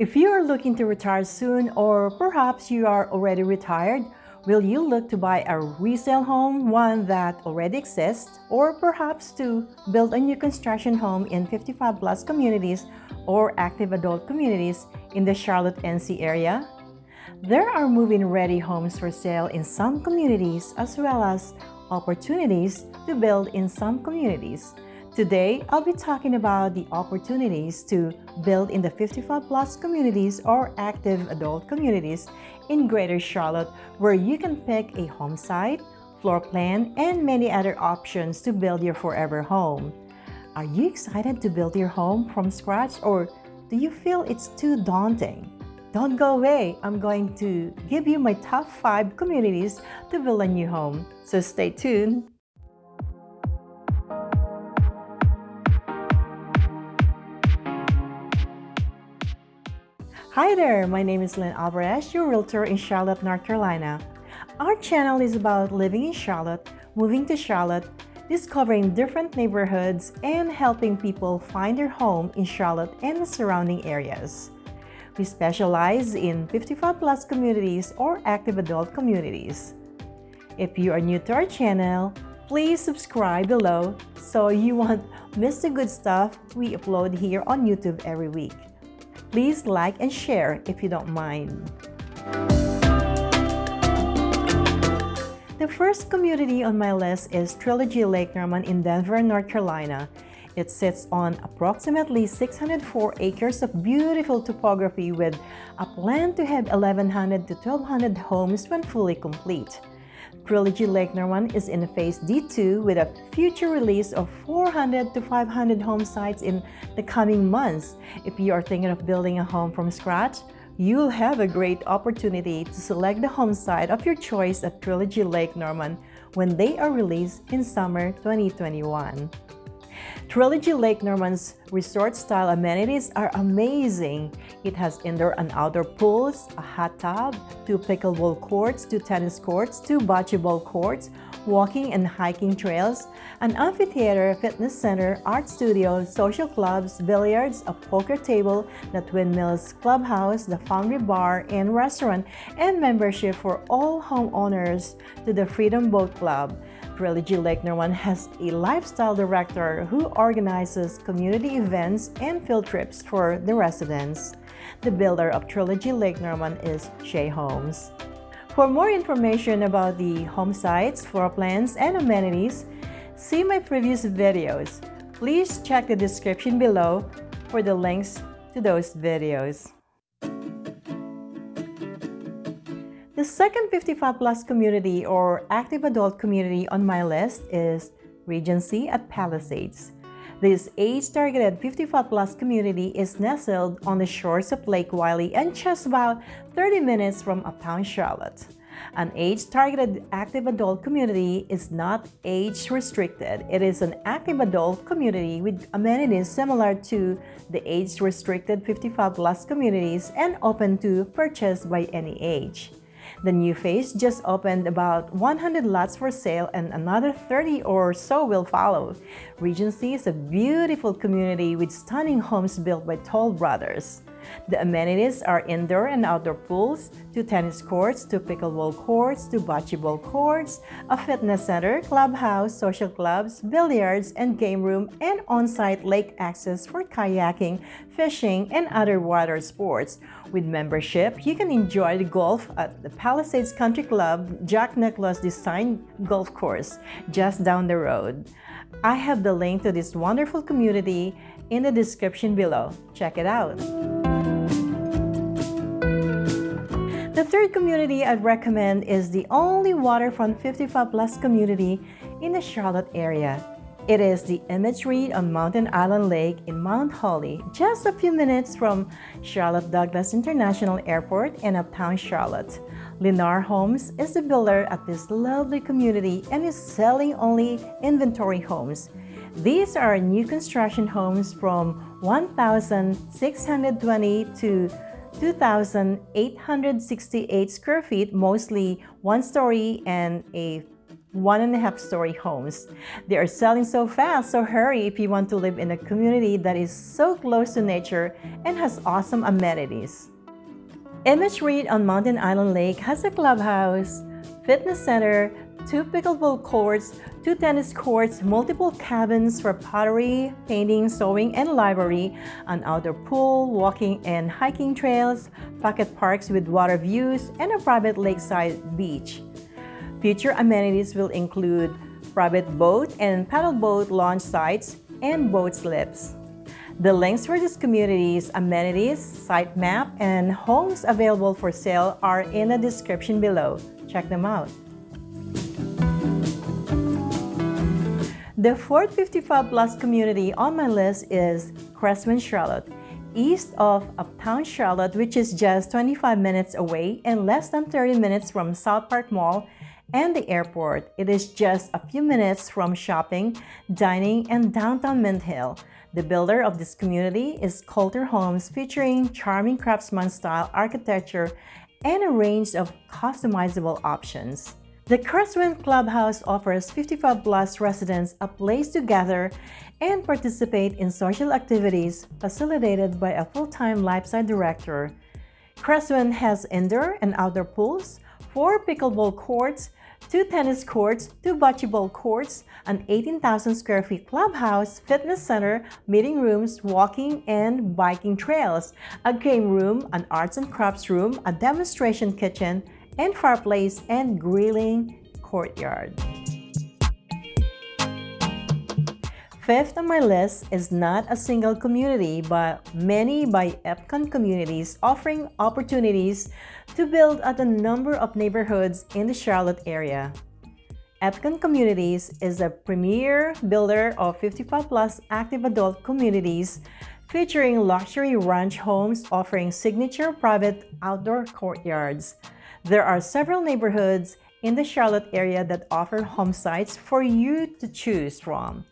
If you are looking to retire soon or perhaps you are already retired, will you look to buy a resale home, one that already exists, or perhaps to build a new construction home in 55 plus communities or active adult communities in the Charlotte NC area? There are move-in ready homes for sale in some communities as well as opportunities to build in some communities. Today, I'll be talking about the opportunities to build in the 55 plus communities or active adult communities in Greater Charlotte where you can pick a home site, floor plan, and many other options to build your forever home. Are you excited to build your home from scratch or do you feel it's too daunting? Don't go away. I'm going to give you my top 5 communities to build a new home. So stay tuned. Hi there, my name is Lynn Alvarez, your realtor in Charlotte, North Carolina. Our channel is about living in Charlotte, moving to Charlotte, discovering different neighborhoods, and helping people find their home in Charlotte and the surrounding areas. We specialize in 55 plus communities or active adult communities. If you are new to our channel, please subscribe below so you won't miss the good stuff we upload here on YouTube every week. Please like and share if you don't mind. The first community on my list is Trilogy Lake Norman in Denver, North Carolina. It sits on approximately 604 acres of beautiful topography with a plan to have 1,100 to 1,200 homes when fully complete. Trilogy Lake Norman is in phase D2 with a future release of 400 to 500 home sites in the coming months. If you are thinking of building a home from scratch, you'll have a great opportunity to select the home site of your choice at Trilogy Lake Norman when they are released in summer 2021. Trilogy Lake Norman's resort-style amenities are amazing. It has indoor and outdoor pools, a hot tub, two pickleball courts, two tennis courts, two bocce ball courts, walking and hiking trails, an amphitheater, fitness center, art studio, social clubs, billiards, a poker table, the Twin Mills Clubhouse, the Foundry Bar and Restaurant, and membership for all homeowners to the Freedom Boat Club. Trilogy Lake Norman has a lifestyle director who organizes community events and field trips for the residents. The builder of Trilogy Lake Norman is Shea Homes. For more information about the home sites, floor plans, and amenities, see my previous videos. Please check the description below for the links to those videos. The second 55 plus community or active adult community on my list is Regency at Palisades. This age-targeted 55 plus community is nestled on the shores of Lake Wylie and just about 30 minutes from uptown Charlotte. An age-targeted active adult community is not age-restricted. It is an active adult community with amenities similar to the age-restricted 55 plus communities and open to purchase by any age. The new phase just opened about 100 lots for sale and another 30 or so will follow. Regency is a beautiful community with stunning homes built by Toll Brothers. The amenities are indoor and outdoor pools, two tennis courts, two pickleball courts, two bocce ball courts, a fitness center, clubhouse, social clubs, billiards, and game room, and on-site lake access for kayaking, fishing, and other water sports. With membership, you can enjoy the golf at the Palisades Country Club Jack Nicklaus Design Golf Course just down the road. I have the link to this wonderful community in the description below. Check it out. Third community I'd recommend is the only waterfront 55 plus community in the Charlotte area. It is the imagery on Mountain Island Lake in Mount Holly, just a few minutes from Charlotte Douglas International Airport in uptown Charlotte. Lennar Homes is the builder at this lovely community and is selling only inventory homes. These are new construction homes from 1,620 to 2,868 square feet, mostly one story and a one and a half story homes. They are selling so fast, so hurry if you want to live in a community that is so close to nature and has awesome amenities. Image Reed on Mountain Island Lake has a clubhouse, fitness center, two pickleball courts, two tennis courts, multiple cabins for pottery, painting, sewing, and library, an outdoor pool, walking and hiking trails, pocket parks with water views, and a private lakeside beach. Future amenities will include private boat and paddle boat launch sites and boat slips. The links for this community's amenities, site map, and homes available for sale are in the description below. Check them out. The fourth 55 plus community on my list is Cresswind, Charlotte, east of Uptown Charlotte, which is just 25 minutes away and less than 30 minutes from South Park Mall and the airport. It is just a few minutes from shopping, dining, and downtown Mint Hill. The builder of this community is Kolter Homes featuring charming craftsman-style architecture and a range of customizable options. The Cresswind Clubhouse offers 55 plus residents a place to gather and participate in social activities facilitated by a full-time lifestyle director. Cresswind has indoor and outdoor pools, four pickleball courts, two tennis courts, two bocce ball courts, an 18,000 square feet clubhouse, fitness center, meeting rooms, walking and biking trails, a game room, an arts and crafts room, a demonstration kitchen, and fireplace and grilling courtyard. Fifth on my list is not a single community, but many by EPCON communities offering opportunities to build at a number of neighborhoods in the Charlotte area. EPCON Communities is a premier builder of 55 plus active adult communities featuring luxury ranch homes offering signature private outdoor courtyards. There are several neighborhoods in the Charlotte area that offer home sites for you to choose from.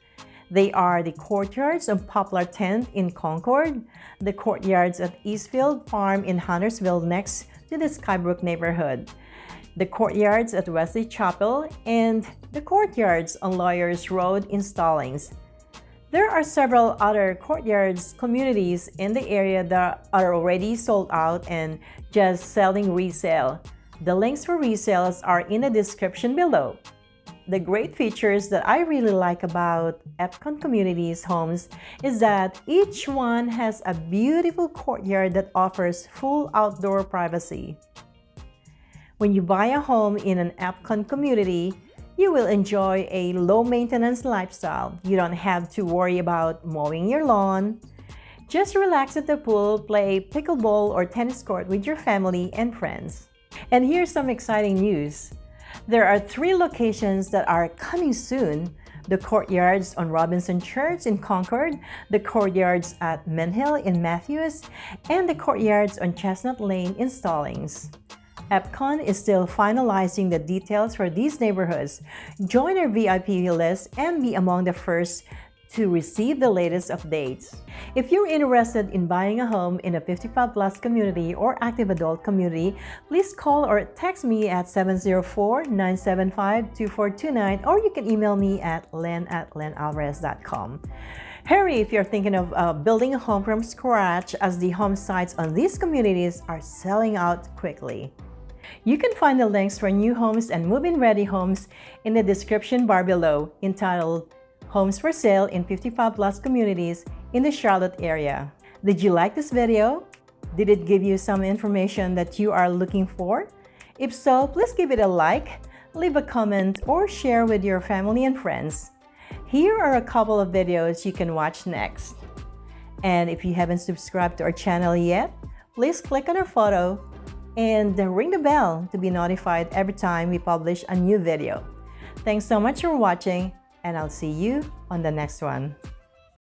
They are the courtyards of Poplar Tent in Concord, the courtyards at Eastfield Farm in Huntersville next to the Skybrook neighborhood, the courtyards at Wesley Chapel, and the courtyards on Lawyers Road in Stallings. There are several other courtyards communities in the area that are already sold out and just selling resale. The links for resales are in the description below. The great features that I really like about Epcon Communities homes is that each one has a beautiful courtyard that offers full outdoor privacy. When you buy a home in an Epcon community, you will enjoy a low-maintenance lifestyle. You don't have to worry about mowing your lawn. Just relax at the pool, play pickleball or tennis court with your family and friends. And here's some exciting news. There are three locations that are coming soon. The courtyards on Robinson Church in Concord, the courtyards at Menhill in Matthews, and the courtyards on Chestnut Lane in Stallings. EPCON is still finalizing the details for these neighborhoods. Join our VIP list and be among the first to receive the latest updates. If you're interested in buying a home in a 55 plus community or active adult community, please call or text me at 704-975-2429 or you can email me at len at lynnalvarez.com. Harry, if you're thinking of uh, building a home from scratch as the home sites on these communities are selling out quickly. You can find the links for new homes and move-in ready homes in the description bar below entitled homes for sale in 55 plus communities in the Charlotte area. Did you like this video? Did it give you some information that you are looking for? If so, please give it a like, leave a comment, or share with your family and friends. Here are a couple of videos you can watch next. And if you haven't subscribed to our channel yet, please click on our photo and ring the bell to be notified every time we publish a new video. Thanks so much for watching and I'll see you on the next one.